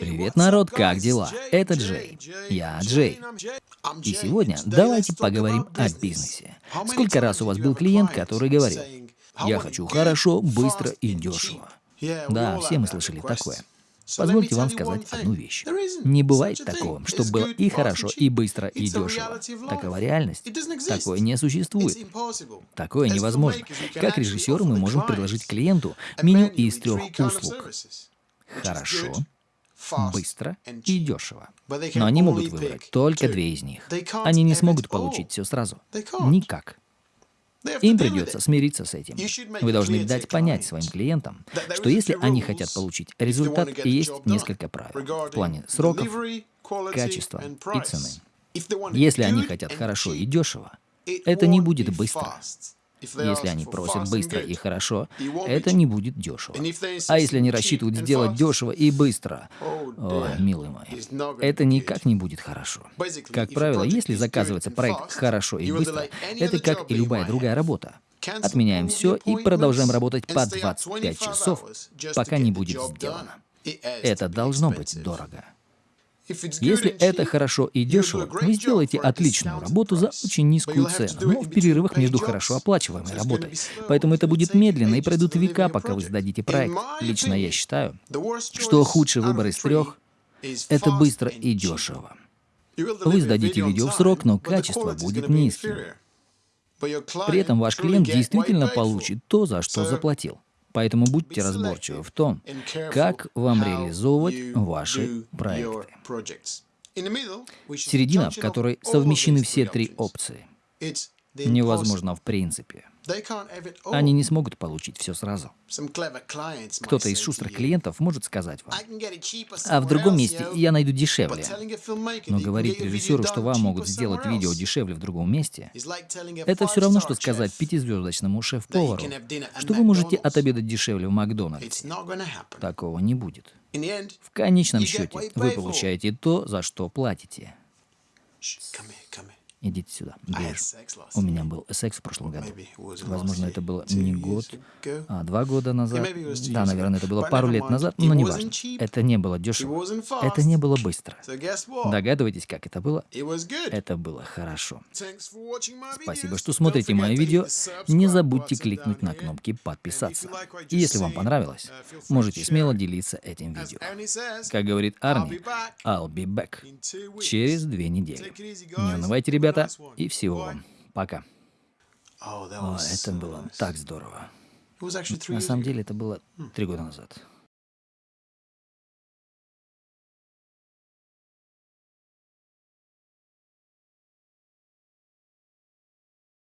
Привет, народ, как дела? Это Джей. Я Джей. И сегодня давайте поговорим о бизнесе. Сколько раз у вас был клиент, который говорил, я хочу хорошо, быстро и дешево? Да, все мы слышали такое. Позвольте вам сказать одну вещь. Не бывает такого, чтобы было и хорошо, и быстро, и дешево. Такова реальность. Такое не существует. Такое невозможно. Как режиссеры мы можем предложить клиенту меню из трех услуг. Хорошо, быстро и дешево. Но они могут выбрать только две из них. Они не смогут получить все сразу. Никак. Им придется смириться с этим. Вы должны дать понять своим клиентам, что если они хотят получить результат, и есть несколько правил в плане сроков, качества и цены. Если они хотят хорошо и дешево, это не будет быстро. Если они просят быстро и хорошо, это не будет дешево. А если они рассчитывают сделать дешево и быстро, о, милый мой, это никак не будет хорошо. Как правило, если заказывается проект хорошо и быстро, это как и любая другая работа. Отменяем все и продолжаем работать по 25 часов, пока не будет сделано. Это должно быть дорого. Если это хорошо и дешево, вы сделаете отличную работу за очень низкую цену, но в перерывах между хорошо оплачиваемой работой. Поэтому это будет медленно и пройдут века, пока вы сдадите проект. Лично я считаю, что худший выбор из трех — это быстро и дешево. Вы сдадите видео в срок, но качество будет низким. При этом ваш клиент действительно получит то, за что заплатил. Поэтому будьте разборчивы в том, как вам реализовывать ваши проекты. Середина, в которой совмещены все три опции, невозможно в принципе. Они не смогут получить все сразу. Кто-то из шустрых клиентов может сказать вам, а в другом месте я найду дешевле. Но говорить режиссеру, что вам могут сделать видео дешевле в другом месте, это все равно, что сказать пятизвездочному шеф-повару, что вы можете отобедать дешевле в Макдональдсе. Такого не будет. В конечном счете вы получаете то, за что платите. Идите сюда, ближе. У меня был секс в прошлом году. Возможно, это было не год, а два года назад. Да, наверное, это было пару лет назад, но не важно. Это не было дешево. Это не было быстро. Догадываетесь, как это было? Это было хорошо. Спасибо, что смотрите мое видео. Не забудьте кликнуть на кнопки «Подписаться». И если вам понравилось, можете смело делиться этим видео. Как говорит Арни, I'll be back. Через две недели. Не унывайте, ребята ребята, и всего вам. Пока. О, это было так здорово. На самом деле, это было три года назад.